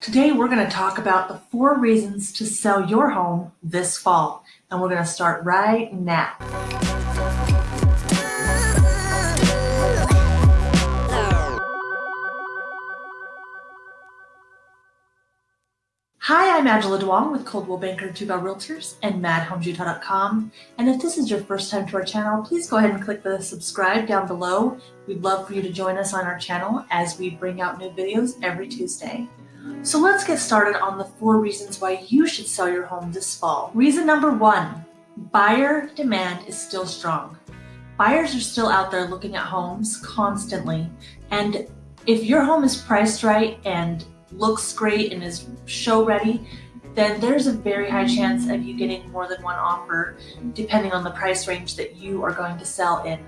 Today we're going to talk about the four reasons to sell your home this fall, and we're going to start right now. Hi, I'm Angela Duong with Coldwell Banker Two Realtors and MadHomesUtah.com. And if this is your first time to our channel, please go ahead and click the subscribe down below. We'd love for you to join us on our channel as we bring out new videos every Tuesday. So let's get started on the four reasons why you should sell your home this fall. Reason number one, buyer demand is still strong. Buyers are still out there looking at homes constantly. And if your home is priced right and looks great and is show ready, then there's a very high chance of you getting more than one offer depending on the price range that you are going to sell in.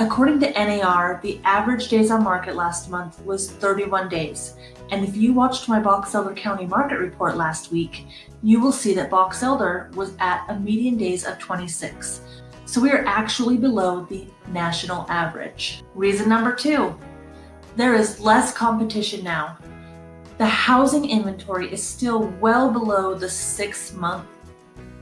According to NAR, the average days on market last month was 31 days. And if you watched my Box Elder County market report last week, you will see that Box Elder was at a median days of 26. So we are actually below the national average. Reason number two, there is less competition now. The housing inventory is still well below the six month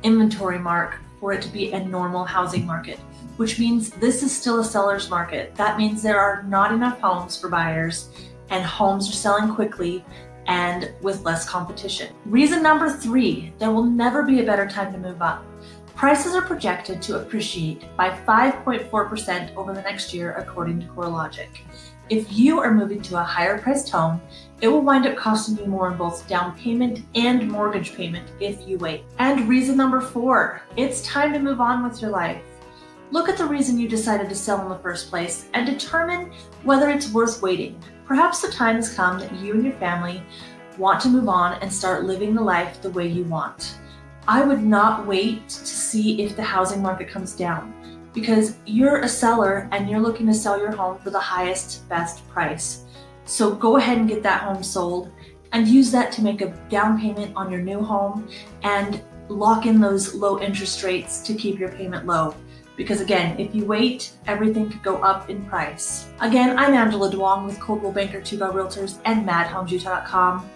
inventory mark for it to be a normal housing market, which means this is still a seller's market. That means there are not enough homes for buyers and homes are selling quickly and with less competition. Reason number three, there will never be a better time to move up. Prices are projected to appreciate by 5.4% over the next year according to CoreLogic. If you are moving to a higher priced home, it will wind up costing you more in both down payment and mortgage payment if you wait. And reason number four, it's time to move on with your life. Look at the reason you decided to sell in the first place and determine whether it's worth waiting. Perhaps the time has come that you and your family want to move on and start living the life the way you want. I would not wait to see if the housing market comes down because you're a seller and you're looking to sell your home for the highest, best price. So go ahead and get that home sold and use that to make a down payment on your new home and lock in those low interest rates to keep your payment low. Because again, if you wait, everything could go up in price. Again, I'm Angela Duong with Coldwell Banker Bell Realtors and MadHomesUtah.com.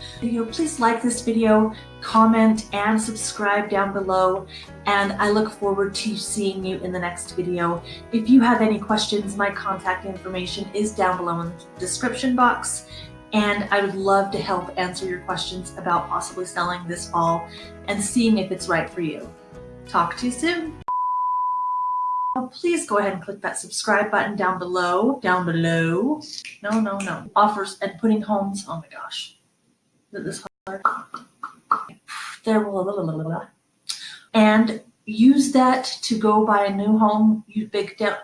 Please like this video, comment, and subscribe down below. And I look forward to seeing you in the next video. If you have any questions, my contact information is down below in the description box and I would love to help answer your questions about possibly selling this fall and seeing if it's right for you. Talk to you soon Oh, please go ahead and click that subscribe button down below. Down below. No, no, no. Offers and putting homes. Oh my gosh. Is this hard? There. Blah, blah, And use that to go buy a new home. You big down.